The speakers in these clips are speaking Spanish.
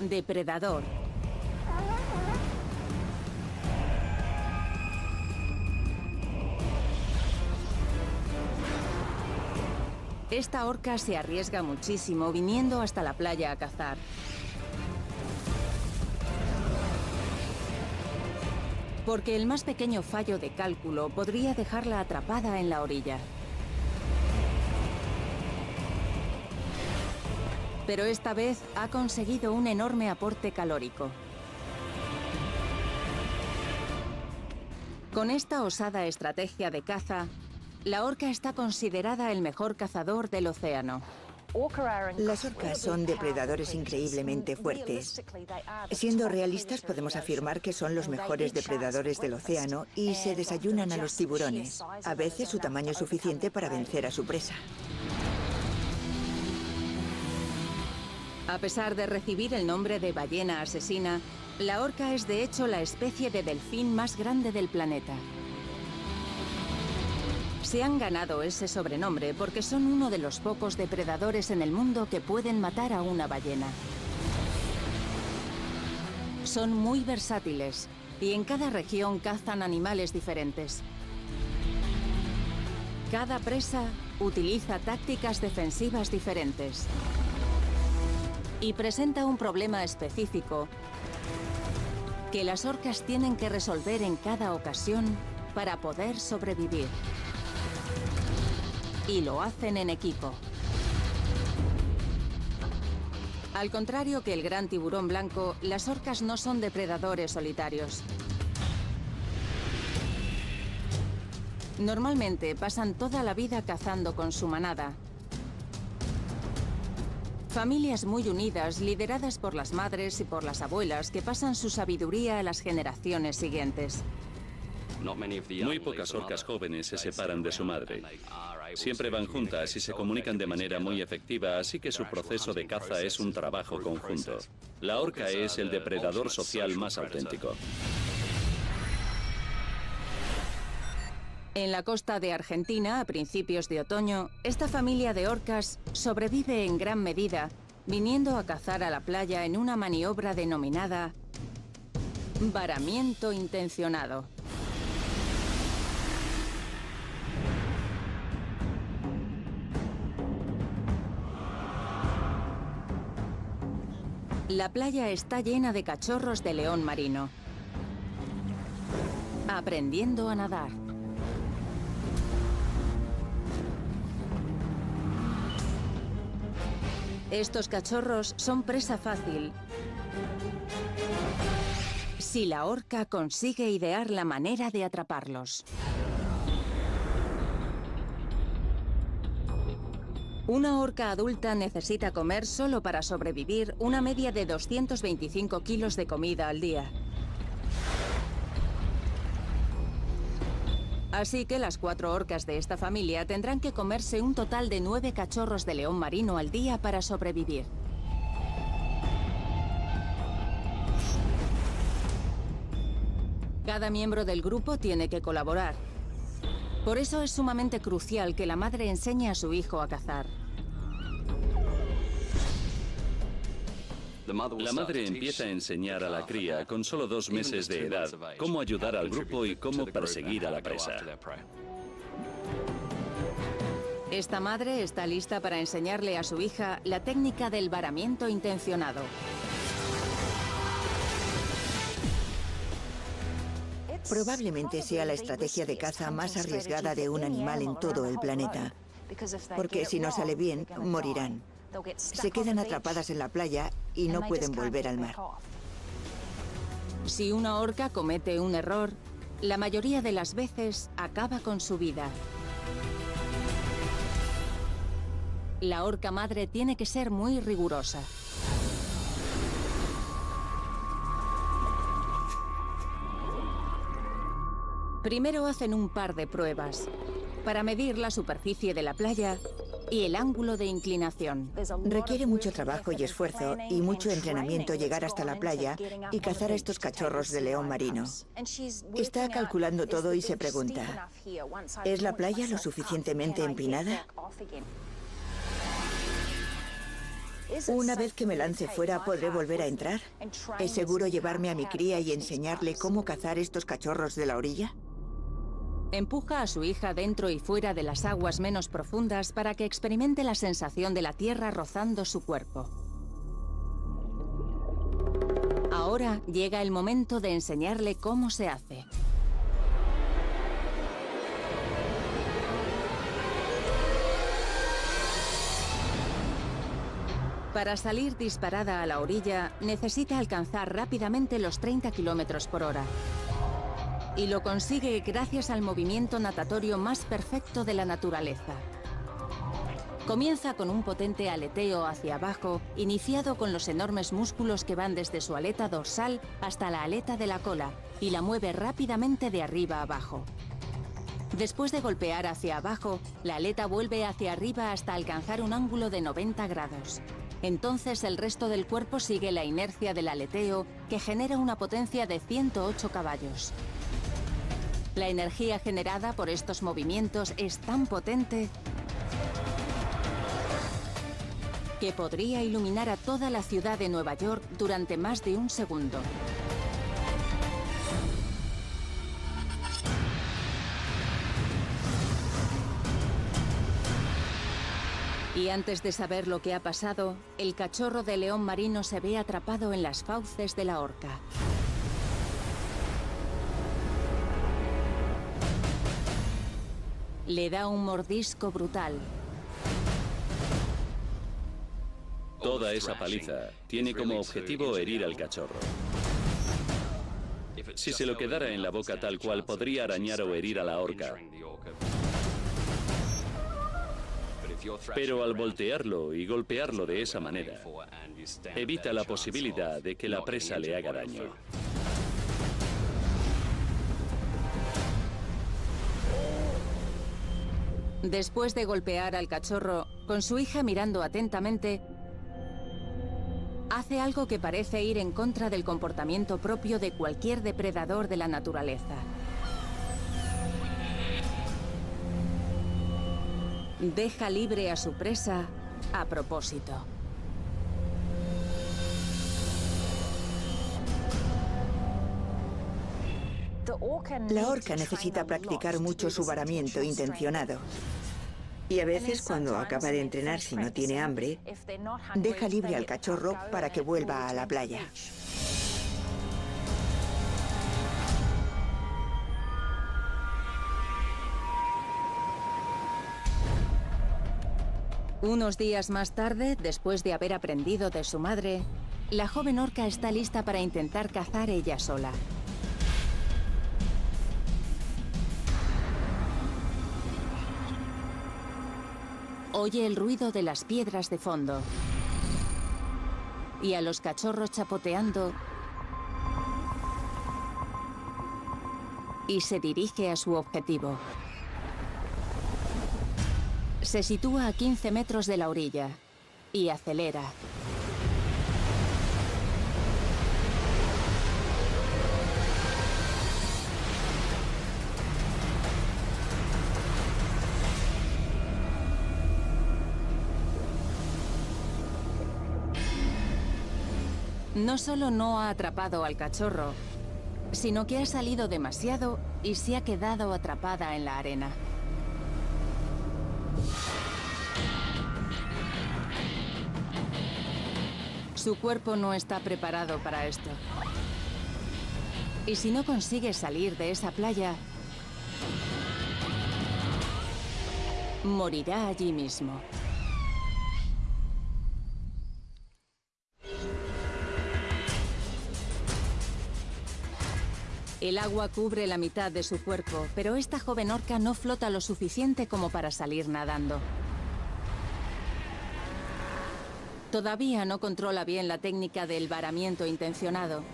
Depredador. Esta orca se arriesga muchísimo viniendo hasta la playa a cazar. Porque el más pequeño fallo de cálculo podría dejarla atrapada en la orilla. Pero esta vez ha conseguido un enorme aporte calórico. Con esta osada estrategia de caza, la orca está considerada el mejor cazador del océano. Las orcas son depredadores increíblemente fuertes. Siendo realistas, podemos afirmar que son los mejores depredadores del océano y se desayunan a los tiburones. A veces su tamaño es suficiente para vencer a su presa. A pesar de recibir el nombre de ballena asesina, la orca es de hecho la especie de delfín más grande del planeta. Se han ganado ese sobrenombre porque son uno de los pocos depredadores en el mundo que pueden matar a una ballena. Son muy versátiles y en cada región cazan animales diferentes. Cada presa utiliza tácticas defensivas diferentes y presenta un problema específico que las orcas tienen que resolver en cada ocasión para poder sobrevivir y lo hacen en equipo. Al contrario que el gran tiburón blanco, las orcas no son depredadores solitarios. Normalmente pasan toda la vida cazando con su manada. Familias muy unidas, lideradas por las madres y por las abuelas, que pasan su sabiduría a las generaciones siguientes. Muy pocas orcas jóvenes se separan de su madre. Siempre van juntas y se comunican de manera muy efectiva, así que su proceso de caza es un trabajo conjunto. La orca es el depredador social más auténtico. En la costa de Argentina, a principios de otoño, esta familia de orcas sobrevive en gran medida, viniendo a cazar a la playa en una maniobra denominada varamiento intencionado. La playa está llena de cachorros de león marino. Aprendiendo a nadar. Estos cachorros son presa fácil si la orca consigue idear la manera de atraparlos. Una orca adulta necesita comer solo para sobrevivir una media de 225 kilos de comida al día. Así que las cuatro orcas de esta familia tendrán que comerse un total de nueve cachorros de león marino al día para sobrevivir. Cada miembro del grupo tiene que colaborar, por eso es sumamente crucial que la madre enseñe a su hijo a cazar. La madre empieza a enseñar a la cría con solo dos meses de edad cómo ayudar al grupo y cómo perseguir a la presa. Esta madre está lista para enseñarle a su hija la técnica del varamiento intencionado. Probablemente sea la estrategia de caza más arriesgada de un animal en todo el planeta. Porque si no sale bien, morirán. Se quedan atrapadas en la playa y no pueden volver al mar. Si una orca comete un error, la mayoría de las veces acaba con su vida. La orca madre tiene que ser muy rigurosa. Primero hacen un par de pruebas para medir la superficie de la playa y el ángulo de inclinación. Requiere mucho trabajo y esfuerzo y mucho entrenamiento llegar hasta la playa y cazar a estos cachorros de león marino. Está calculando todo y se pregunta, ¿es la playa lo suficientemente empinada? Una vez que me lance fuera, ¿podré volver a entrar? ¿Es seguro llevarme a mi cría y enseñarle cómo cazar estos cachorros de la orilla? Empuja a su hija dentro y fuera de las aguas menos profundas para que experimente la sensación de la tierra rozando su cuerpo. Ahora llega el momento de enseñarle cómo se hace. Para salir disparada a la orilla, necesita alcanzar rápidamente los 30 kilómetros por hora. Y lo consigue gracias al movimiento natatorio más perfecto de la naturaleza. Comienza con un potente aleteo hacia abajo, iniciado con los enormes músculos que van desde su aleta dorsal hasta la aleta de la cola, y la mueve rápidamente de arriba abajo. Después de golpear hacia abajo, la aleta vuelve hacia arriba hasta alcanzar un ángulo de 90 grados. Entonces el resto del cuerpo sigue la inercia del aleteo, que genera una potencia de 108 caballos. La energía generada por estos movimientos es tan potente que podría iluminar a toda la ciudad de Nueva York durante más de un segundo. Y antes de saber lo que ha pasado, el cachorro de león marino se ve atrapado en las fauces de la horca. Le da un mordisco brutal. Toda esa paliza tiene como objetivo herir al cachorro. Si se lo quedara en la boca tal cual, podría arañar o herir a la horca. Pero al voltearlo y golpearlo de esa manera, evita la posibilidad de que la presa le haga daño. Después de golpear al cachorro, con su hija mirando atentamente, hace algo que parece ir en contra del comportamiento propio de cualquier depredador de la naturaleza. Deja libre a su presa a propósito. La orca necesita practicar mucho su varamiento intencionado. Y a veces cuando acaba de entrenar si no tiene hambre, deja libre al cachorro para que vuelva a la playa. Unos días más tarde, después de haber aprendido de su madre, la joven orca está lista para intentar cazar ella sola. Oye el ruido de las piedras de fondo y a los cachorros chapoteando y se dirige a su objetivo. Se sitúa a 15 metros de la orilla y acelera. No solo no ha atrapado al cachorro, sino que ha salido demasiado y se ha quedado atrapada en la arena. Su cuerpo no está preparado para esto. Y si no consigue salir de esa playa, morirá allí mismo. El agua cubre la mitad de su cuerpo, pero esta joven orca no flota lo suficiente como para salir nadando. Todavía no controla bien la técnica del varamiento intencionado.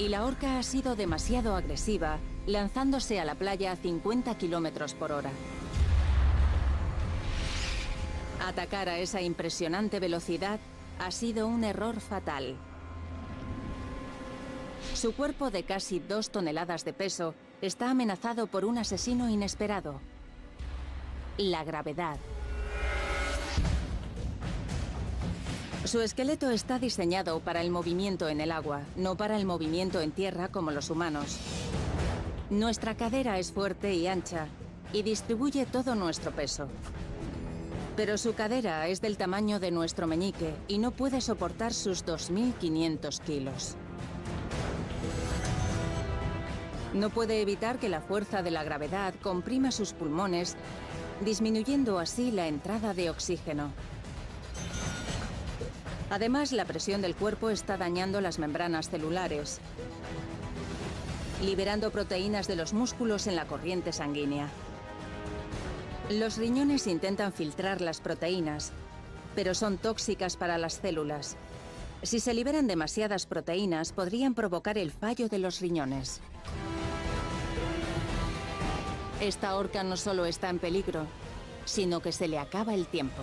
Y la orca ha sido demasiado agresiva, lanzándose a la playa a 50 kilómetros por hora. Atacar a esa impresionante velocidad ha sido un error fatal. Su cuerpo de casi dos toneladas de peso está amenazado por un asesino inesperado. La gravedad. Su esqueleto está diseñado para el movimiento en el agua, no para el movimiento en tierra como los humanos. Nuestra cadera es fuerte y ancha y distribuye todo nuestro peso. Pero su cadera es del tamaño de nuestro meñique y no puede soportar sus 2.500 kilos. No puede evitar que la fuerza de la gravedad comprima sus pulmones, disminuyendo así la entrada de oxígeno. Además, la presión del cuerpo está dañando las membranas celulares, liberando proteínas de los músculos en la corriente sanguínea. Los riñones intentan filtrar las proteínas, pero son tóxicas para las células. Si se liberan demasiadas proteínas, podrían provocar el fallo de los riñones. Esta orca no solo está en peligro, sino que se le acaba el tiempo.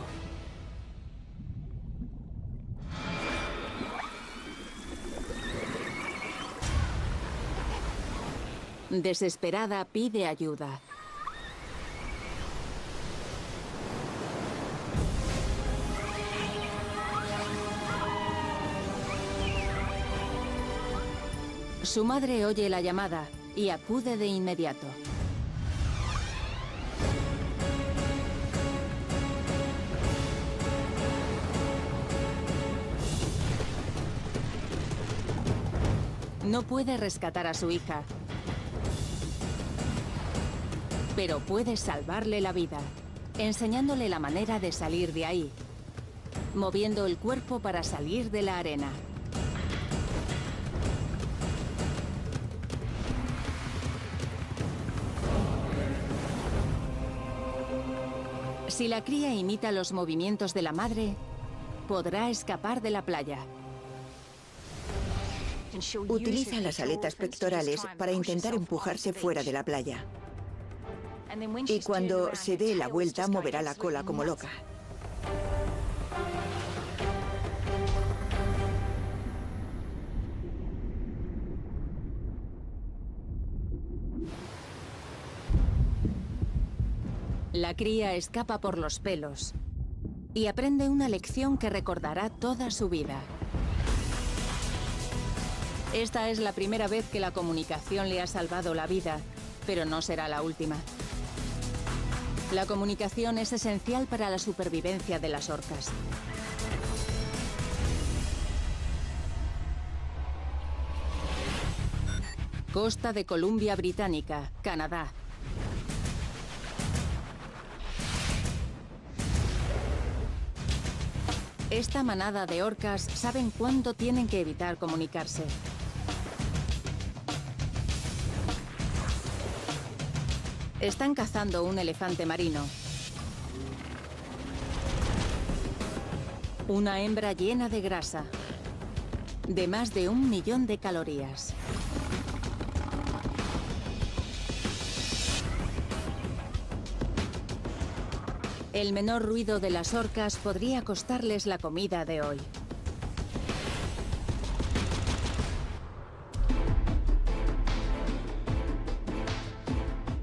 Desesperada pide ayuda. Su madre oye la llamada y acude de inmediato. No puede rescatar a su hija, pero puede salvarle la vida, enseñándole la manera de salir de ahí, moviendo el cuerpo para salir de la arena. Si la cría imita los movimientos de la madre, podrá escapar de la playa. Utiliza las aletas pectorales para intentar empujarse fuera de la playa. Y cuando se dé la vuelta, moverá la cola como loca. La cría escapa por los pelos y aprende una lección que recordará toda su vida. Esta es la primera vez que la comunicación le ha salvado la vida, pero no será la última. La comunicación es esencial para la supervivencia de las orcas. Costa de Columbia Británica, Canadá. Esta manada de orcas saben cuándo tienen que evitar comunicarse. Están cazando un elefante marino. Una hembra llena de grasa, de más de un millón de calorías. El menor ruido de las orcas podría costarles la comida de hoy.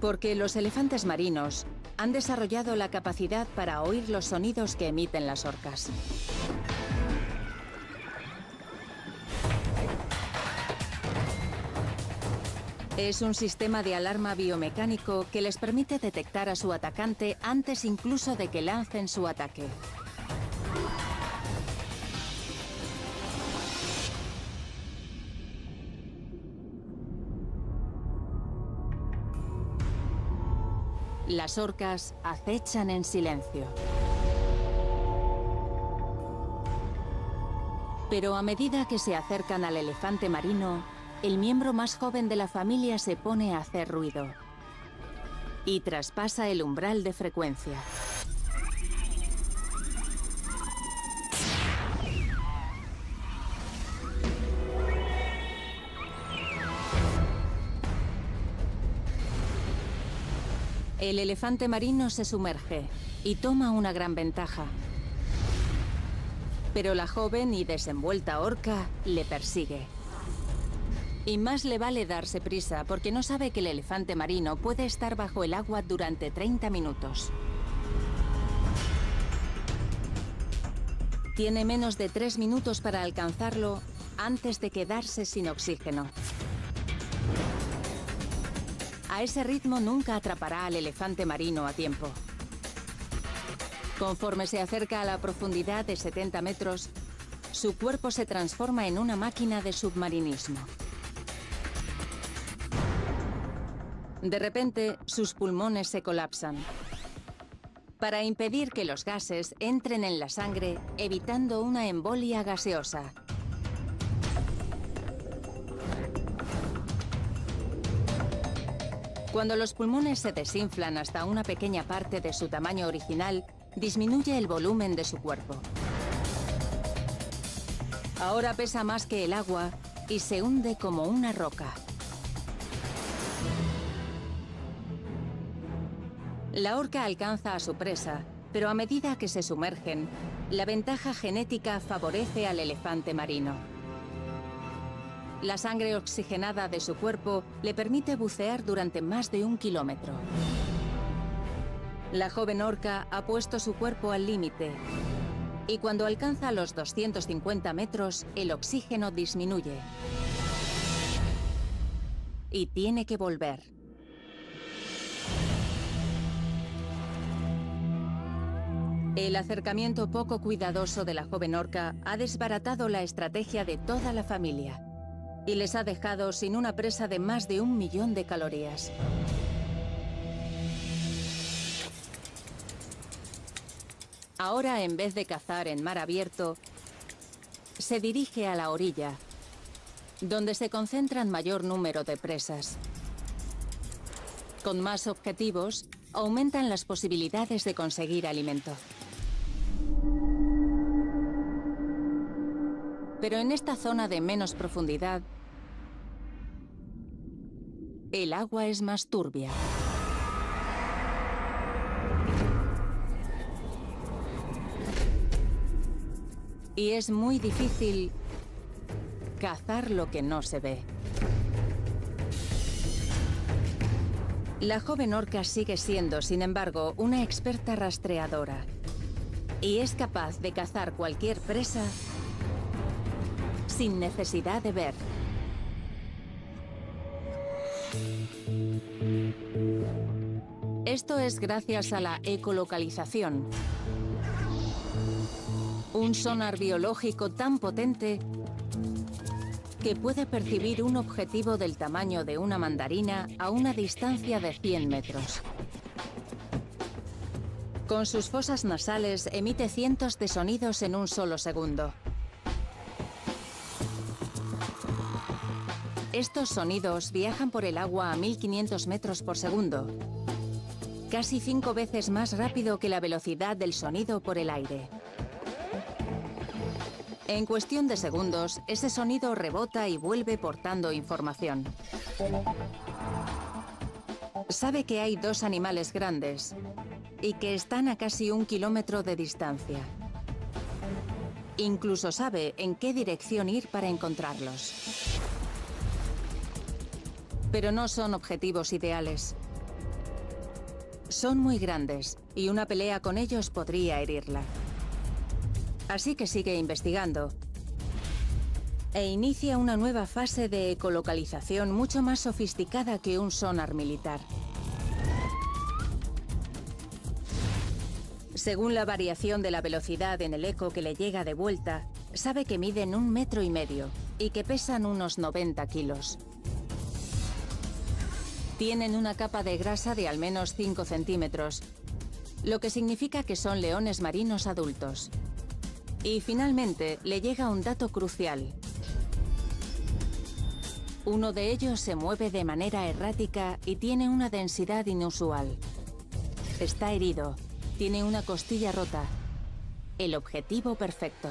Porque los elefantes marinos han desarrollado la capacidad para oír los sonidos que emiten las orcas. Es un sistema de alarma biomecánico que les permite detectar a su atacante antes incluso de que lancen su ataque. Las orcas acechan en silencio. Pero a medida que se acercan al elefante marino, el miembro más joven de la familia se pone a hacer ruido y traspasa el umbral de frecuencia. El elefante marino se sumerge y toma una gran ventaja. Pero la joven y desenvuelta orca le persigue. Y más le vale darse prisa porque no sabe que el elefante marino puede estar bajo el agua durante 30 minutos. Tiene menos de tres minutos para alcanzarlo antes de quedarse sin oxígeno. Ese ritmo nunca atrapará al elefante marino a tiempo. Conforme se acerca a la profundidad de 70 metros, su cuerpo se transforma en una máquina de submarinismo. De repente, sus pulmones se colapsan. Para impedir que los gases entren en la sangre, evitando una embolia gaseosa. Cuando los pulmones se desinflan hasta una pequeña parte de su tamaño original, disminuye el volumen de su cuerpo. Ahora pesa más que el agua y se hunde como una roca. La orca alcanza a su presa, pero a medida que se sumergen, la ventaja genética favorece al elefante marino. La sangre oxigenada de su cuerpo le permite bucear durante más de un kilómetro. La joven orca ha puesto su cuerpo al límite y cuando alcanza los 250 metros, el oxígeno disminuye. Y tiene que volver. El acercamiento poco cuidadoso de la joven orca ha desbaratado la estrategia de toda la familia y les ha dejado sin una presa de más de un millón de calorías. Ahora, en vez de cazar en mar abierto, se dirige a la orilla, donde se concentran mayor número de presas. Con más objetivos, aumentan las posibilidades de conseguir alimento. Pero en esta zona de menos profundidad, el agua es más turbia. Y es muy difícil cazar lo que no se ve. La joven orca sigue siendo, sin embargo, una experta rastreadora. Y es capaz de cazar cualquier presa sin necesidad de ver. Esto es gracias a la ecolocalización. Un sonar biológico tan potente que puede percibir un objetivo del tamaño de una mandarina a una distancia de 100 metros. Con sus fosas nasales emite cientos de sonidos en un solo segundo. Estos sonidos viajan por el agua a 1500 metros por segundo, casi cinco veces más rápido que la velocidad del sonido por el aire. En cuestión de segundos, ese sonido rebota y vuelve portando información. Sabe que hay dos animales grandes y que están a casi un kilómetro de distancia. Incluso sabe en qué dirección ir para encontrarlos pero no son objetivos ideales. Son muy grandes y una pelea con ellos podría herirla. Así que sigue investigando e inicia una nueva fase de ecolocalización mucho más sofisticada que un sonar militar. Según la variación de la velocidad en el eco que le llega de vuelta, sabe que miden un metro y medio y que pesan unos 90 kilos. Tienen una capa de grasa de al menos 5 centímetros, lo que significa que son leones marinos adultos. Y finalmente le llega un dato crucial. Uno de ellos se mueve de manera errática y tiene una densidad inusual. Está herido, tiene una costilla rota. El objetivo perfecto.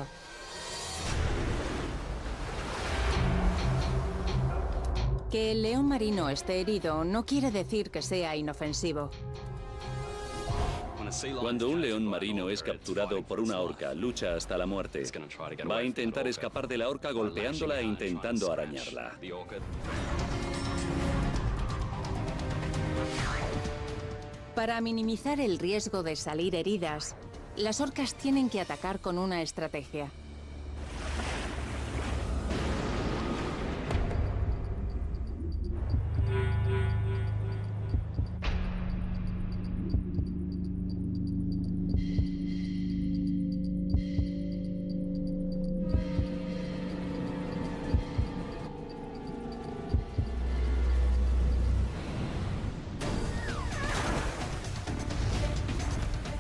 Que el león marino esté herido no quiere decir que sea inofensivo. Cuando un león marino es capturado por una orca, lucha hasta la muerte. Va a intentar escapar de la orca golpeándola e intentando arañarla. Para minimizar el riesgo de salir heridas, las orcas tienen que atacar con una estrategia.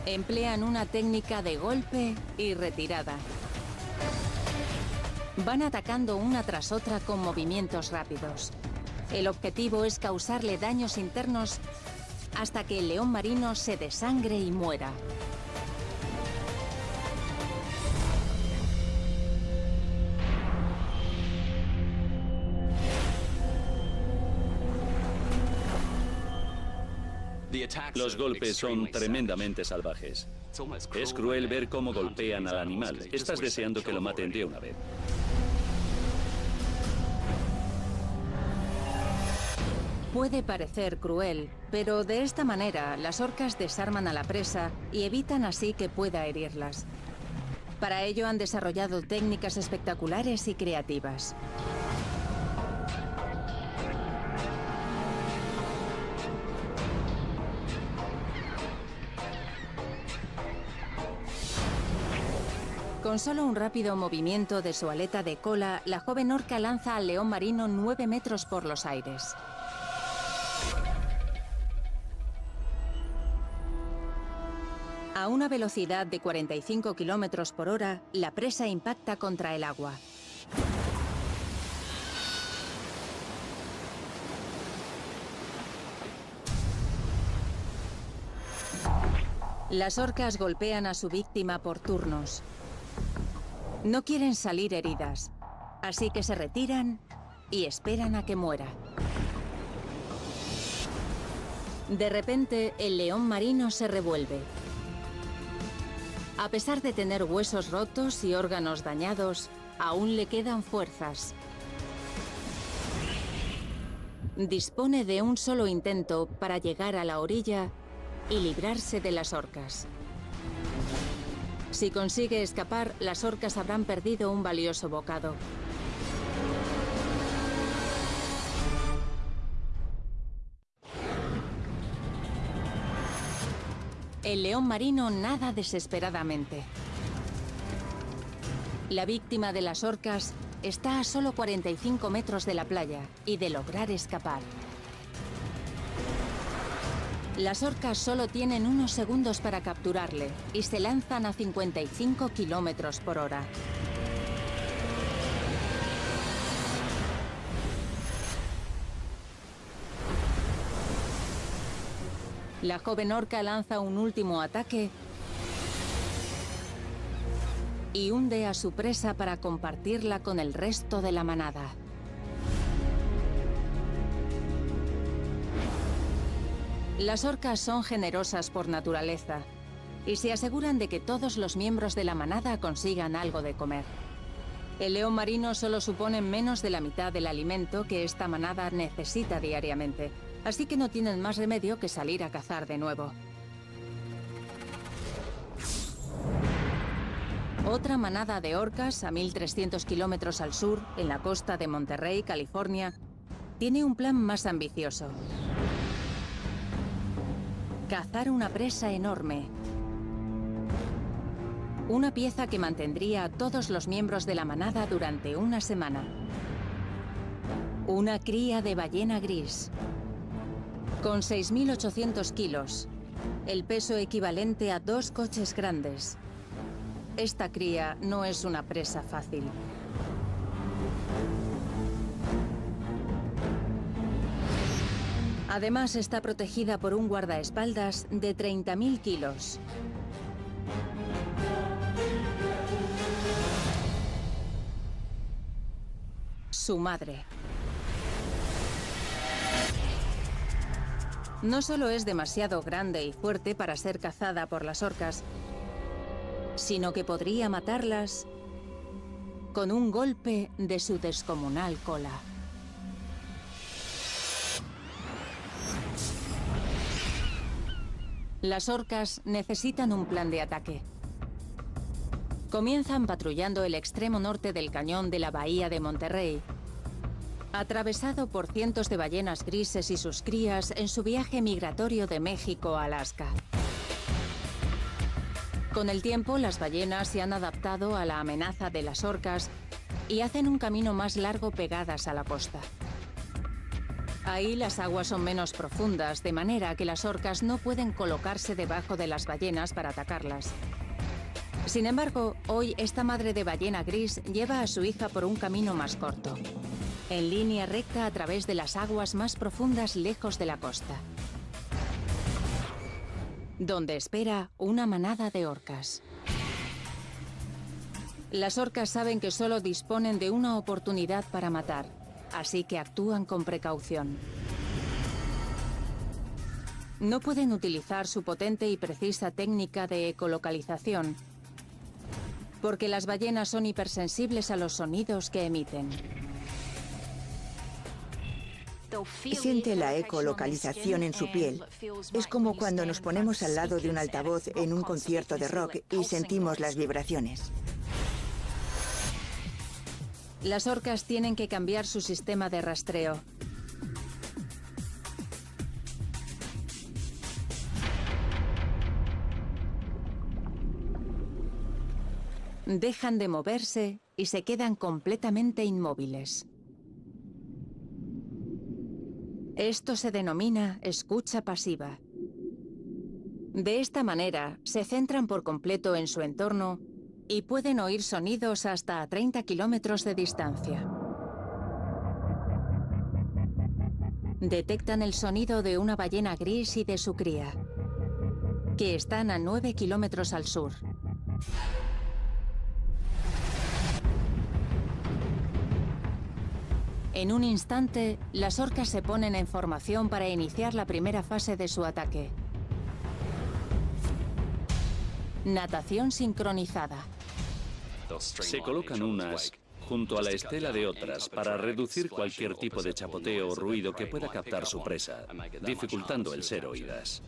Emplean una técnica de golpe y retirada. Van atacando una tras otra con movimientos rápidos. El objetivo es causarle daños internos hasta que el león marino se desangre y muera. Los golpes son tremendamente salvajes. Es cruel ver cómo golpean al animal. Estás deseando que lo maten de una vez. Puede parecer cruel, pero de esta manera las orcas desarman a la presa y evitan así que pueda herirlas. Para ello han desarrollado técnicas espectaculares y creativas. Con solo un rápido movimiento de su aleta de cola, la joven orca lanza al león marino 9 metros por los aires. A una velocidad de 45 kilómetros por hora, la presa impacta contra el agua. Las orcas golpean a su víctima por turnos. No quieren salir heridas, así que se retiran y esperan a que muera. De repente, el león marino se revuelve. A pesar de tener huesos rotos y órganos dañados, aún le quedan fuerzas. Dispone de un solo intento para llegar a la orilla y librarse de las orcas. Si consigue escapar, las orcas habrán perdido un valioso bocado. El león marino nada desesperadamente. La víctima de las orcas está a solo 45 metros de la playa y de lograr escapar. Las orcas solo tienen unos segundos para capturarle y se lanzan a 55 kilómetros por hora. La joven orca lanza un último ataque y hunde a su presa para compartirla con el resto de la manada. Las orcas son generosas por naturaleza y se aseguran de que todos los miembros de la manada consigan algo de comer. El león marino solo supone menos de la mitad del alimento que esta manada necesita diariamente, así que no tienen más remedio que salir a cazar de nuevo. Otra manada de orcas, a 1.300 kilómetros al sur, en la costa de Monterrey, California, tiene un plan más ambicioso. Cazar una presa enorme. Una pieza que mantendría a todos los miembros de la manada durante una semana. Una cría de ballena gris. Con 6.800 kilos. El peso equivalente a dos coches grandes. Esta cría no es una presa fácil. Además está protegida por un guardaespaldas de 30.000 kilos. Su madre. No solo es demasiado grande y fuerte para ser cazada por las orcas, sino que podría matarlas con un golpe de su descomunal cola. Las orcas necesitan un plan de ataque. Comienzan patrullando el extremo norte del cañón de la bahía de Monterrey, atravesado por cientos de ballenas grises y sus crías en su viaje migratorio de México a Alaska. Con el tiempo, las ballenas se han adaptado a la amenaza de las orcas y hacen un camino más largo pegadas a la costa. Ahí las aguas son menos profundas, de manera que las orcas no pueden colocarse debajo de las ballenas para atacarlas. Sin embargo, hoy esta madre de ballena gris lleva a su hija por un camino más corto, en línea recta a través de las aguas más profundas lejos de la costa, donde espera una manada de orcas. Las orcas saben que solo disponen de una oportunidad para matar, así que actúan con precaución. No pueden utilizar su potente y precisa técnica de ecolocalización, porque las ballenas son hipersensibles a los sonidos que emiten. Siente la ecolocalización en su piel. Es como cuando nos ponemos al lado de un altavoz en un concierto de rock y sentimos las vibraciones. Las orcas tienen que cambiar su sistema de rastreo. Dejan de moverse y se quedan completamente inmóviles. Esto se denomina escucha pasiva. De esta manera, se centran por completo en su entorno y pueden oír sonidos hasta a 30 kilómetros de distancia. Detectan el sonido de una ballena gris y de su cría, que están a 9 kilómetros al sur. En un instante, las orcas se ponen en formación para iniciar la primera fase de su ataque. Natación sincronizada. Se colocan unas junto a la estela de otras para reducir cualquier tipo de chapoteo o ruido que pueda captar su presa, dificultando el ser oídas.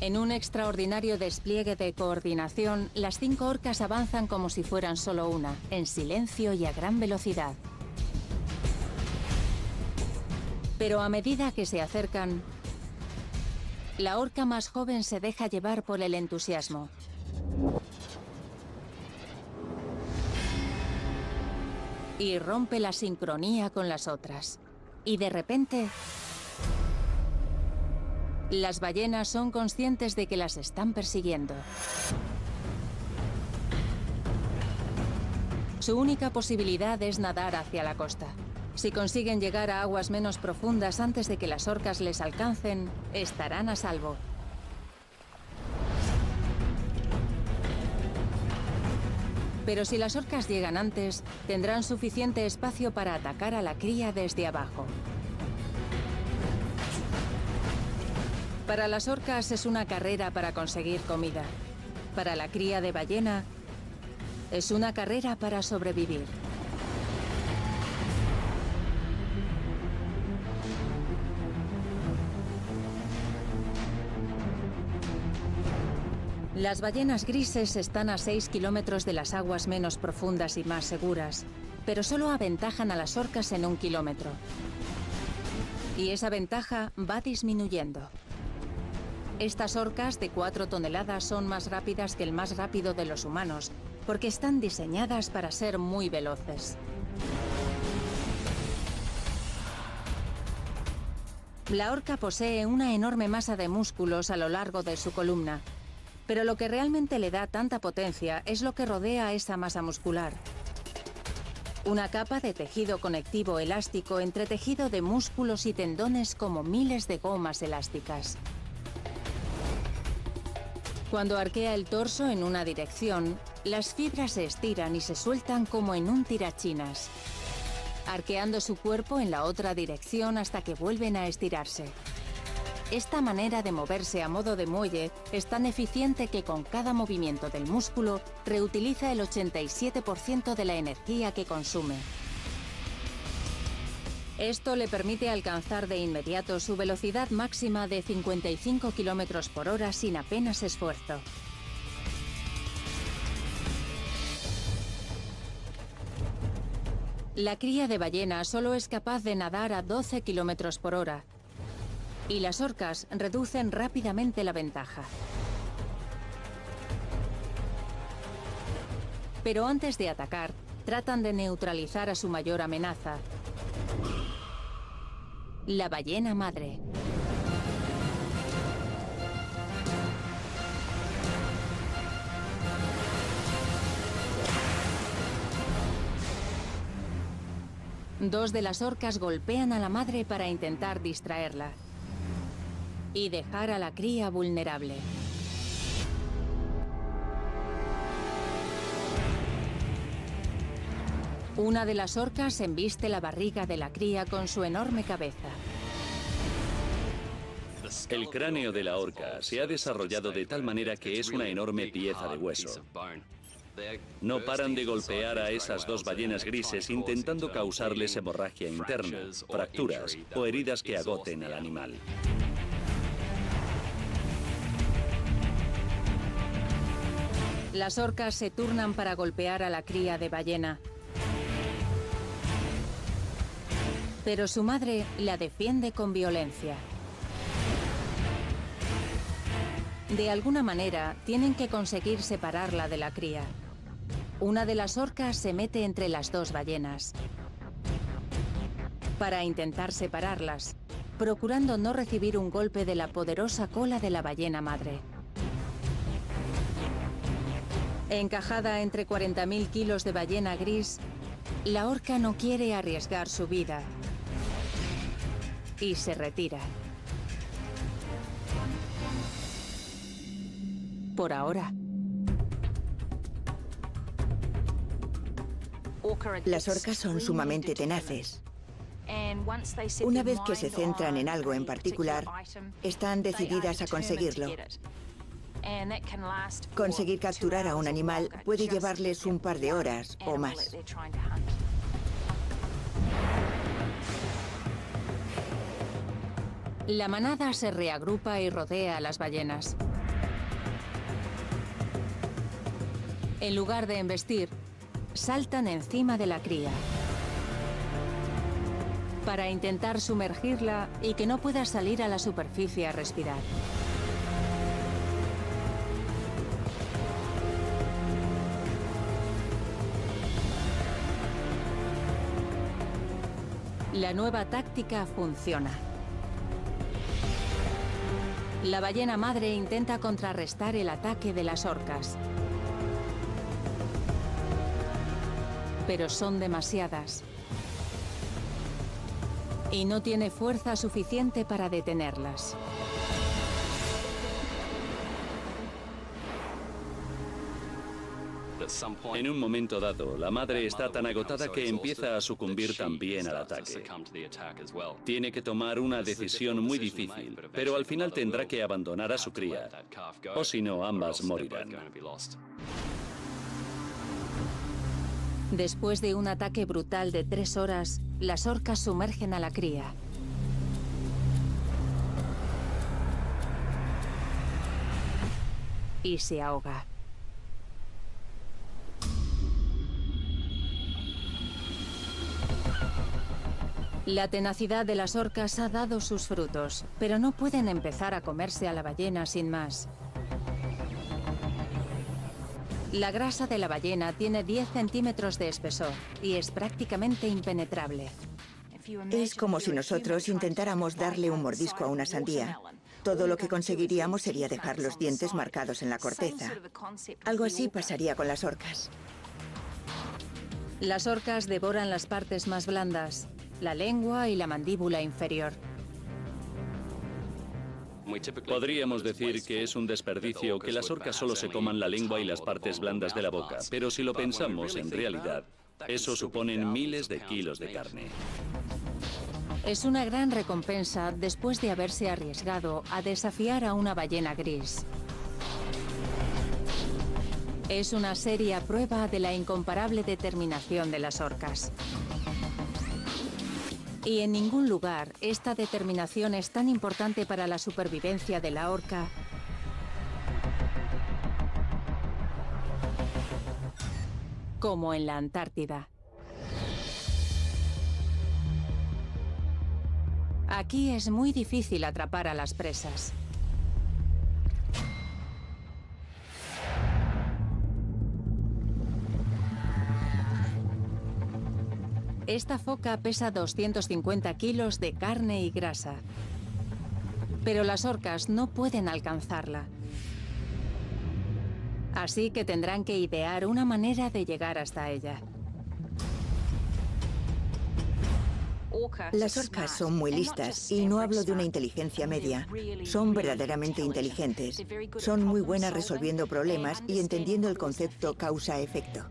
En un extraordinario despliegue de coordinación, las cinco orcas avanzan como si fueran solo una, en silencio y a gran velocidad. Pero a medida que se acercan, la orca más joven se deja llevar por el entusiasmo. Y rompe la sincronía con las otras. Y de repente... Las ballenas son conscientes de que las están persiguiendo. Su única posibilidad es nadar hacia la costa. Si consiguen llegar a aguas menos profundas antes de que las orcas les alcancen, estarán a salvo. Pero si las orcas llegan antes, tendrán suficiente espacio para atacar a la cría desde abajo. Para las orcas es una carrera para conseguir comida. Para la cría de ballena, es una carrera para sobrevivir. Las ballenas grises están a 6 kilómetros de las aguas menos profundas y más seguras, pero solo aventajan a las orcas en un kilómetro. Y esa ventaja va disminuyendo. Estas orcas de 4 toneladas son más rápidas que el más rápido de los humanos, porque están diseñadas para ser muy veloces. La orca posee una enorme masa de músculos a lo largo de su columna, pero lo que realmente le da tanta potencia es lo que rodea esa masa muscular. Una capa de tejido conectivo elástico entretejido de músculos y tendones como miles de gomas elásticas. Cuando arquea el torso en una dirección, las fibras se estiran y se sueltan como en un tirachinas, arqueando su cuerpo en la otra dirección hasta que vuelven a estirarse. Esta manera de moverse a modo de muelle es tan eficiente que con cada movimiento del músculo reutiliza el 87% de la energía que consume. Esto le permite alcanzar de inmediato su velocidad máxima de 55 km por hora sin apenas esfuerzo. La cría de ballena solo es capaz de nadar a 12 km por hora, y las orcas reducen rápidamente la ventaja. Pero antes de atacar, tratan de neutralizar a su mayor amenaza, la ballena madre. Dos de las orcas golpean a la madre para intentar distraerla y dejar a la cría vulnerable. Una de las orcas embiste la barriga de la cría con su enorme cabeza. El cráneo de la orca se ha desarrollado de tal manera que es una enorme pieza de hueso. No paran de golpear a esas dos ballenas grises intentando causarles hemorragia interna, fracturas o heridas que agoten al animal. Las orcas se turnan para golpear a la cría de ballena. Pero su madre la defiende con violencia. De alguna manera, tienen que conseguir separarla de la cría. Una de las orcas se mete entre las dos ballenas para intentar separarlas, procurando no recibir un golpe de la poderosa cola de la ballena madre. Encajada entre 40.000 kilos de ballena gris, la orca no quiere arriesgar su vida y se retira. Por ahora. Las orcas son sumamente tenaces. Una vez que se centran en algo en particular, están decididas a conseguirlo. Conseguir capturar a un animal puede llevarles un par de horas o más. La manada se reagrupa y rodea a las ballenas. En lugar de embestir, saltan encima de la cría para intentar sumergirla y que no pueda salir a la superficie a respirar. La nueva táctica funciona. La ballena madre intenta contrarrestar el ataque de las orcas. pero son demasiadas. Y no tiene fuerza suficiente para detenerlas. En un momento dado, la madre está tan agotada que empieza a sucumbir también al ataque. Tiene que tomar una decisión muy difícil, pero al final tendrá que abandonar a su cría, o si no, ambas morirán. Después de un ataque brutal de tres horas, las orcas sumergen a la cría. Y se ahoga. La tenacidad de las orcas ha dado sus frutos, pero no pueden empezar a comerse a la ballena sin más. La grasa de la ballena tiene 10 centímetros de espesor y es prácticamente impenetrable. Es como si nosotros intentáramos darle un mordisco a una sandía. Todo lo que conseguiríamos sería dejar los dientes marcados en la corteza. Algo así pasaría con las orcas. Las orcas devoran las partes más blandas, la lengua y la mandíbula inferior. Podríamos decir que es un desperdicio que las orcas solo se coman la lengua y las partes blandas de la boca, pero si lo pensamos, en realidad, eso suponen miles de kilos de carne. Es una gran recompensa después de haberse arriesgado a desafiar a una ballena gris. Es una seria prueba de la incomparable determinación de las orcas. Y en ningún lugar esta determinación es tan importante para la supervivencia de la orca como en la Antártida. Aquí es muy difícil atrapar a las presas. Esta foca pesa 250 kilos de carne y grasa. Pero las orcas no pueden alcanzarla. Así que tendrán que idear una manera de llegar hasta ella. Las orcas son muy listas y no hablo de una inteligencia media. Son verdaderamente inteligentes. Son muy buenas resolviendo problemas y entendiendo el concepto causa-efecto.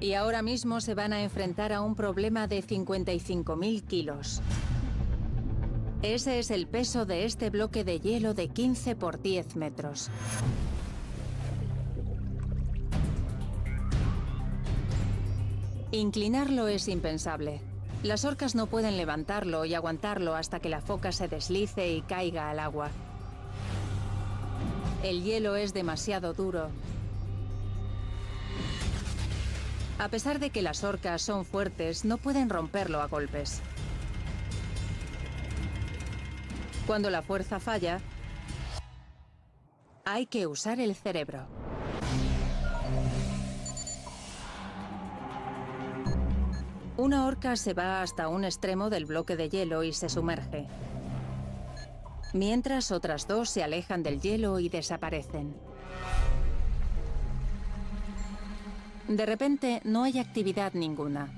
Y ahora mismo se van a enfrentar a un problema de 55.000 kilos. Ese es el peso de este bloque de hielo de 15 por 10 metros. Inclinarlo es impensable. Las orcas no pueden levantarlo y aguantarlo hasta que la foca se deslice y caiga al agua. El hielo es demasiado duro. A pesar de que las orcas son fuertes, no pueden romperlo a golpes. Cuando la fuerza falla, hay que usar el cerebro. Una orca se va hasta un extremo del bloque de hielo y se sumerge. Mientras otras dos se alejan del hielo y desaparecen. De repente no hay actividad ninguna.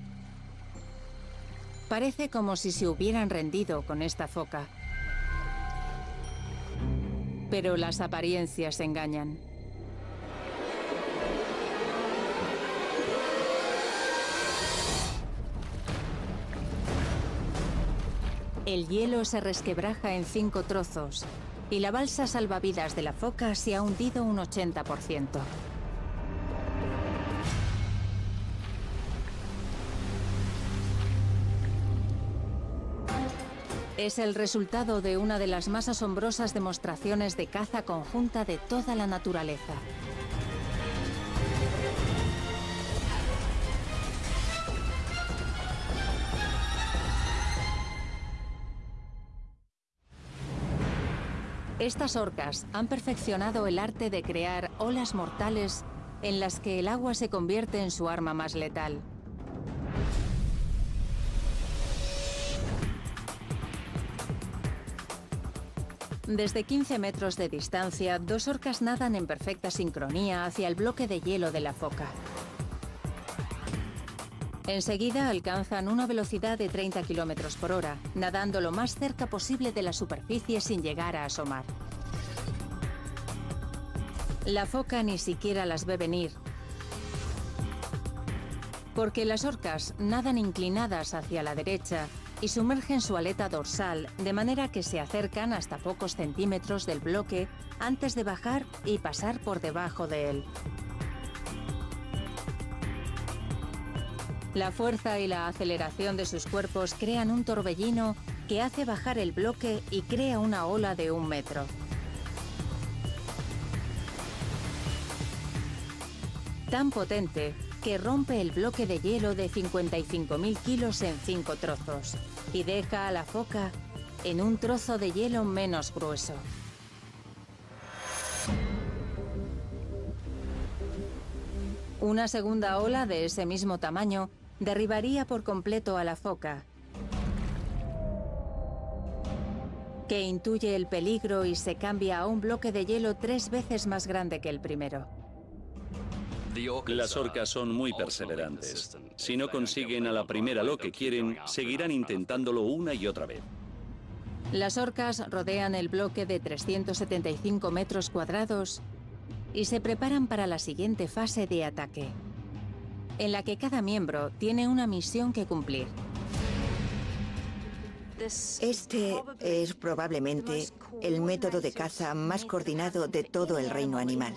Parece como si se hubieran rendido con esta foca. Pero las apariencias engañan. El hielo se resquebraja en cinco trozos y la balsa salvavidas de la foca se ha hundido un 80%. Es el resultado de una de las más asombrosas demostraciones de caza conjunta de toda la naturaleza. Estas orcas han perfeccionado el arte de crear olas mortales en las que el agua se convierte en su arma más letal. Desde 15 metros de distancia, dos orcas nadan en perfecta sincronía hacia el bloque de hielo de la foca. Enseguida alcanzan una velocidad de 30 kilómetros por hora, nadando lo más cerca posible de la superficie sin llegar a asomar. La foca ni siquiera las ve venir, porque las orcas nadan inclinadas hacia la derecha y sumergen su aleta dorsal de manera que se acercan hasta pocos centímetros del bloque antes de bajar y pasar por debajo de él. La fuerza y la aceleración de sus cuerpos crean un torbellino que hace bajar el bloque y crea una ola de un metro. Tan potente que rompe el bloque de hielo de 55.000 kilos en cinco trozos y deja a la foca en un trozo de hielo menos grueso. Una segunda ola de ese mismo tamaño derribaría por completo a la foca, que intuye el peligro y se cambia a un bloque de hielo tres veces más grande que el primero. Las orcas son muy perseverantes. Si no consiguen a la primera lo que quieren, seguirán intentándolo una y otra vez. Las orcas rodean el bloque de 375 metros cuadrados y se preparan para la siguiente fase de ataque en la que cada miembro tiene una misión que cumplir. Este es probablemente el método de caza más coordinado de todo el reino animal.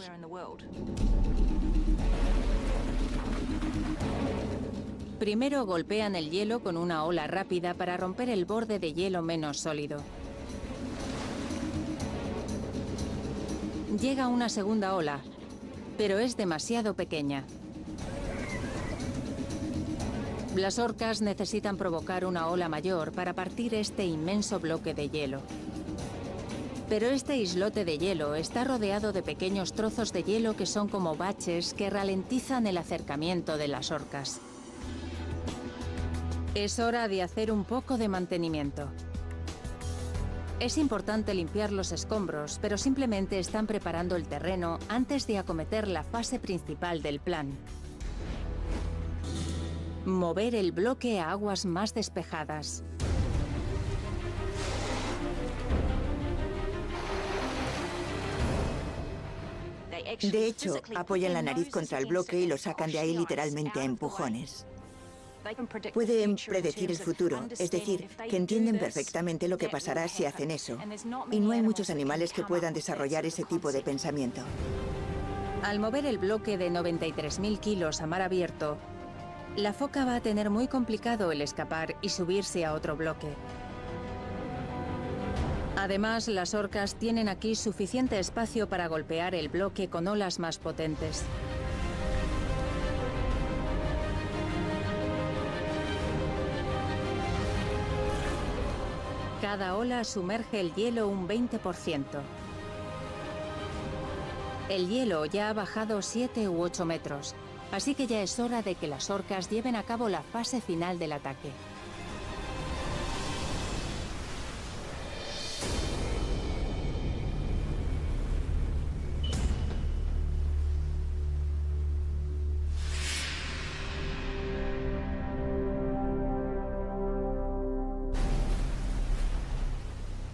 Primero golpean el hielo con una ola rápida para romper el borde de hielo menos sólido. Llega una segunda ola, pero es demasiado pequeña. Las orcas necesitan provocar una ola mayor para partir este inmenso bloque de hielo. Pero este islote de hielo está rodeado de pequeños trozos de hielo que son como baches que ralentizan el acercamiento de las orcas. Es hora de hacer un poco de mantenimiento. Es importante limpiar los escombros, pero simplemente están preparando el terreno antes de acometer la fase principal del plan. Mover el bloque a aguas más despejadas. De hecho, apoyan la nariz contra el bloque y lo sacan de ahí literalmente a empujones. Pueden predecir el futuro, es decir, que entienden perfectamente lo que pasará si hacen eso. Y no hay muchos animales que puedan desarrollar ese tipo de pensamiento. Al mover el bloque de 93.000 kilos a mar abierto, la foca va a tener muy complicado el escapar y subirse a otro bloque. Además, las orcas tienen aquí suficiente espacio para golpear el bloque con olas más potentes. Cada ola sumerge el hielo un 20%. El hielo ya ha bajado 7 u 8 metros, así que ya es hora de que las orcas lleven a cabo la fase final del ataque.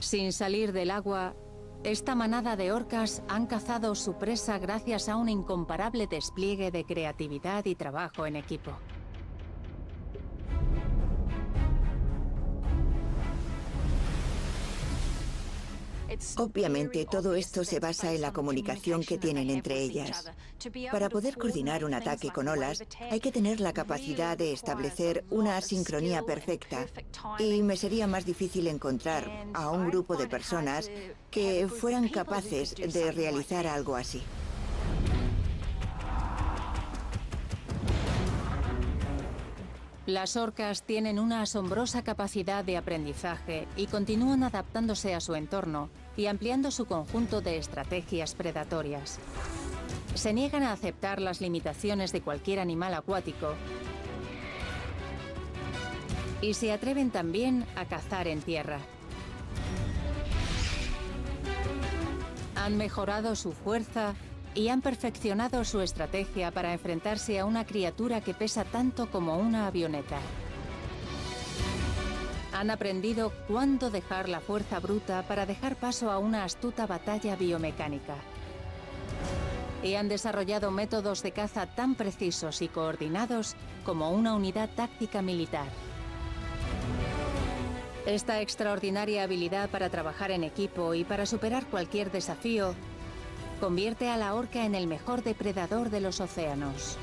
Sin salir del agua, esta manada de orcas han cazado su presa gracias a un incomparable despliegue de creatividad y trabajo en equipo. Obviamente todo esto se basa en la comunicación que tienen entre ellas. Para poder coordinar un ataque con olas hay que tener la capacidad de establecer una sincronía perfecta y me sería más difícil encontrar a un grupo de personas que fueran capaces de realizar algo así. Las orcas tienen una asombrosa capacidad de aprendizaje y continúan adaptándose a su entorno y ampliando su conjunto de estrategias predatorias. Se niegan a aceptar las limitaciones de cualquier animal acuático y se atreven también a cazar en tierra. Han mejorado su fuerza y han perfeccionado su estrategia para enfrentarse a una criatura que pesa tanto como una avioneta. Han aprendido cuándo dejar la fuerza bruta para dejar paso a una astuta batalla biomecánica. Y han desarrollado métodos de caza tan precisos y coordinados como una unidad táctica militar. Esta extraordinaria habilidad para trabajar en equipo y para superar cualquier desafío convierte a la orca en el mejor depredador de los océanos.